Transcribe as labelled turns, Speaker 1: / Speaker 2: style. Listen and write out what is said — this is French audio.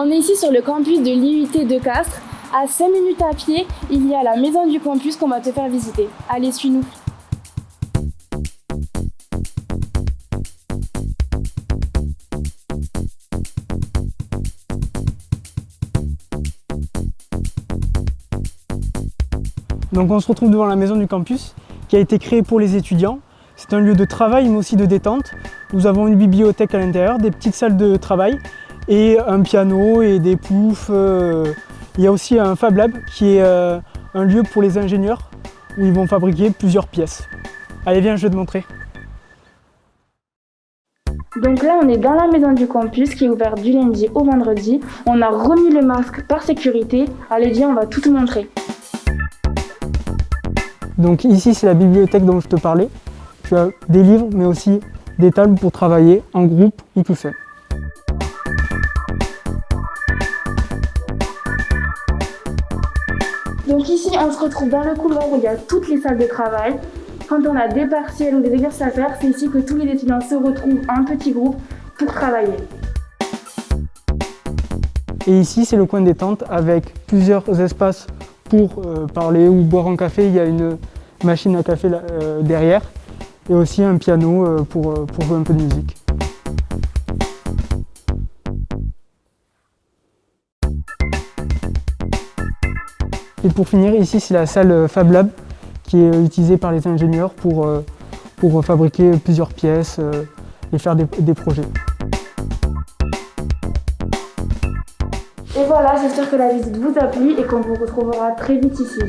Speaker 1: On est ici sur le campus de l'IUT de Castres. À 5 minutes à pied, il y a la maison du campus qu'on va te faire visiter. Allez, suis-nous.
Speaker 2: Donc on se retrouve devant la maison du campus qui a été créée pour les étudiants. C'est un lieu de travail mais aussi de détente. Nous avons une bibliothèque à l'intérieur, des petites salles de travail et un piano et des poufs. euh. Il y a aussi un Fab Lab qui est euh, un lieu pour les ingénieurs où ils vont fabriquer plusieurs pièces. Allez viens, je vais te montrer.
Speaker 1: Donc là, on est dans la maison du campus qui est ouverte du lundi au vendredi. On a remis le masque par sécurité. Allez, viens, on va tout te montrer.
Speaker 2: Donc ici c'est la bibliothèque dont je te parlais. Tu as des livres mais aussi des tables pour travailler en groupe ou tout seul.
Speaker 1: Donc ici, on se retrouve dans le couloir où il y a toutes les salles de travail. Quand on a des partiels ou des exercices à faire, c'est ici que tous les étudiants se retrouvent en petits groupes pour travailler.
Speaker 2: Et ici c'est le coin détente avec plusieurs espaces pour euh, parler ou boire un café. Il y a une machine à café euh, derrière et aussi un piano euh, pour jouer un peu de musique. Et pour finir, ici c'est la salle euh, Fab Lab qui est euh, utilisée par les ingénieurs pour, euh, pour fabriquer plusieurs pièces et faire des, des projets.
Speaker 1: Et voilà, j'espère que la visite vous a plu et qu'on vous retrouvera très vite ici.